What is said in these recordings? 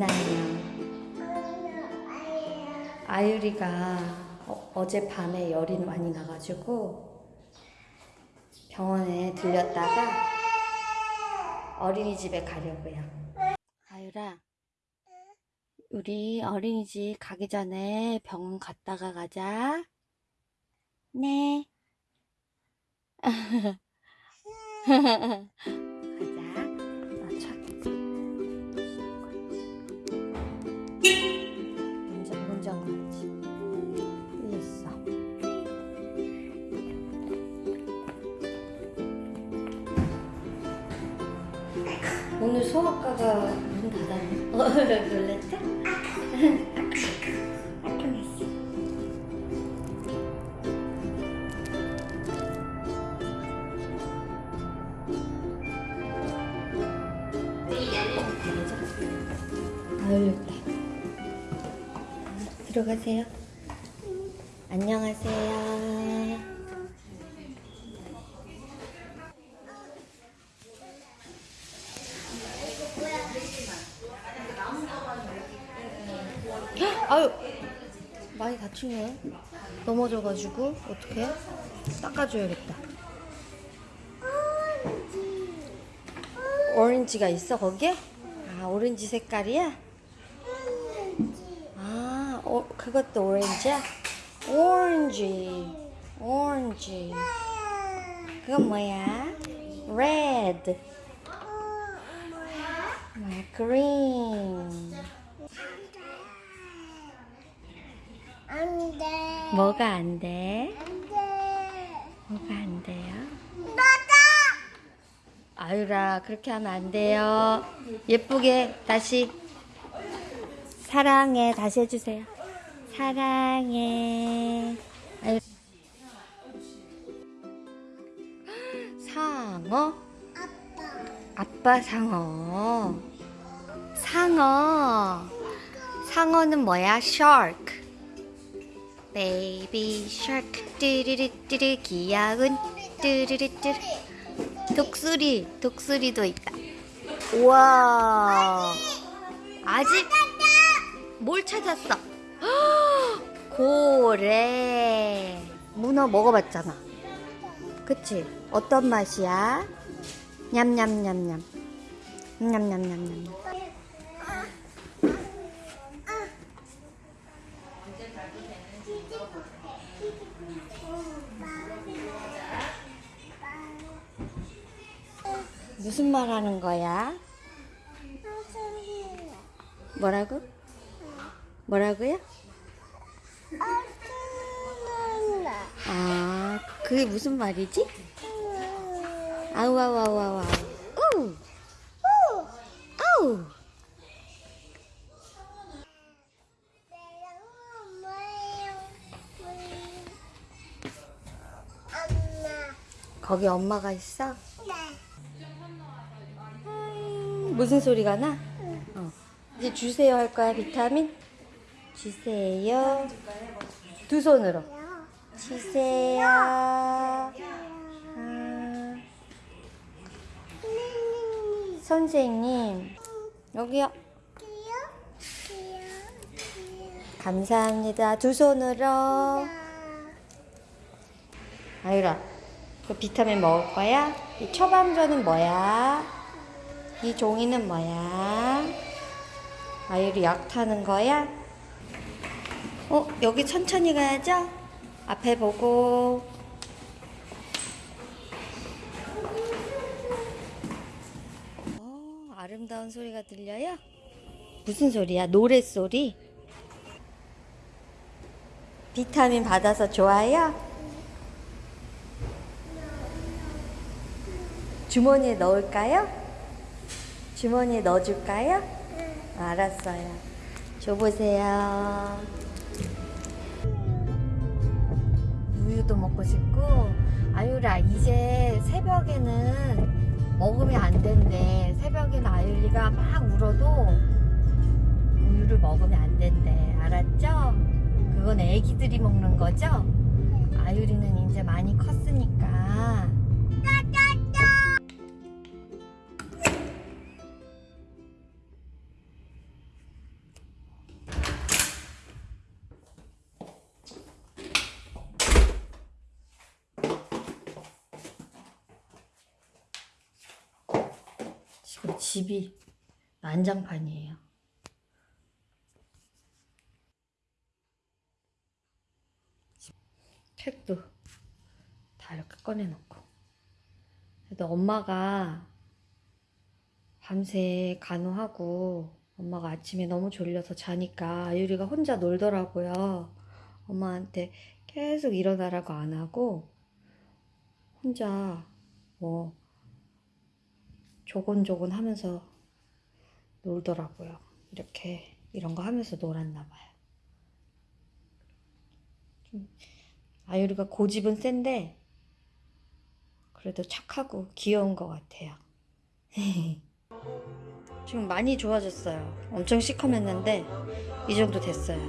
있나요? 아유리가 어, 어젯밤에 열이 많이 나가지고 병원에 들렸다가 어린이집에 가려고요. 아유라, 우리 어린이집 가기 전에 병원 갔다가 가자. 네. 오늘 소아과가 문 닫았네. 어. 아, 열렸다. 들어가세요. 안녕하세요. 아유, 다치네. 넘어져가지고 어떻게? 닦아줘야겠다. 오렌지가 있어 거기에? 아 오렌지 색깔이야? 아, 어, 그것도 오렌지야? 오렌지, 오렌지. 그건 뭐야? Red. 뭐야? Green. 안 돼. 뭐가 안 돼? 안 돼. 뭐가 안 돼요? 나다. 아유라, 그렇게 하면 안 돼요. 예쁘게 다시. 사랑해. 다시 해주세요. 사랑해. 아유. 상어? 아빠. 아빠 상어. 상어. 상어는 뭐야? shark. baby shark 뚜르르뚜르 귀여운 뚜르르뚜르 독수리 독수리도 있다. 우와. 아직 뭘 찾았어? 헉, 고래. 문어 먹어봤잖아. 그치? 어떤 맛이야? 냠냠냠냠. 냠냠냠냠. 무슨 말 하는 거야? 뭐라고? 뭐라고요? 아, 그게 무슨 말이지? 아우, 아우, 아우, 아우, 아우. 우! 아우! 거기 엄마가 있어? 무슨 소리가 나? 어. 이제 주세요 할 거야, 비타민? 주세요. 두 손으로. 주세요. 아, 선생님, 여기요. 감사합니다. 두 손으로. 아유라, 그 비타민 먹을 거야? 이 처방전은 뭐야? 이 종이는 뭐야? 아유리 약 타는 거야? 어, 여기 천천히 가야죠? 앞에 보고. 어, 아름다운 소리가 들려요? 무슨 소리야? 노랫소리? 비타민 받아서 좋아요? 주머니에 넣을까요? 주머니에 넣어줄까요? 알았어요. 줘보세요. 우유도 먹고 싶고, 아유라, 이제 새벽에는 먹으면 안 된대. 새벽에는 아유리가 막 울어도 우유를 먹으면 안 된대. 알았죠? 그건 애기들이 먹는 거죠? 아유리는 이제 많이 컸으니까. 우리 집이 난장판이에요. 책도 다 이렇게 꺼내놓고. 그래도 엄마가 밤새 간호하고 엄마가 아침에 너무 졸려서 자니까 아유리가 혼자 놀더라고요. 엄마한테 계속 일어나라고 안 하고 혼자 뭐 조곤조곤 하면서 놀더라고요. 이렇게 이런 거 하면서 놀았나 봐요. 좀 아유리가 고집은 센데 그래도 착하고 귀여운 것 같아요. 지금 많이 좋아졌어요. 엄청 시커맸는데 이 정도 됐어요.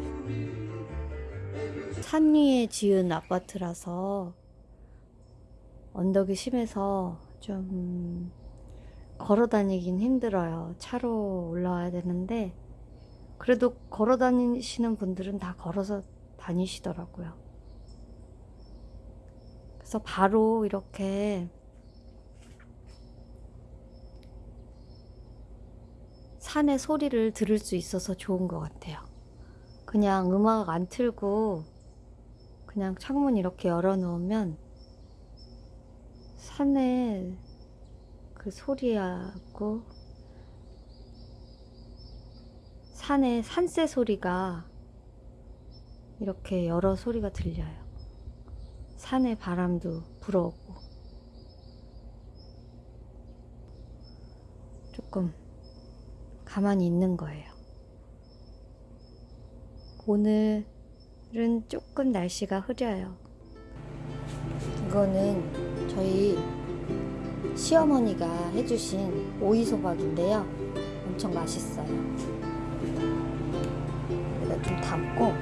산 위에 지은 아파트라서 언덕이 심해서 좀 걸어 다니긴 힘들어요. 차로 올라와야 되는데 그래도 걸어 다니시는 분들은 다 걸어서 다니시더라고요. 그래서 바로 이렇게 산의 소리를 들을 수 있어서 좋은 것 같아요. 그냥 음악 안 틀고 그냥 창문 이렇게 열어놓으면 산의 그 소리하고 산의 산새 소리가 이렇게 여러 소리가 들려요. 산의 바람도 불어오고 조금 가만히 있는 거예요. 오늘은 조금 날씨가 흐려요. 이거는 저희 시어머니가 해주신 오이소박인데요. 엄청 맛있어요. 여기다 좀 담고.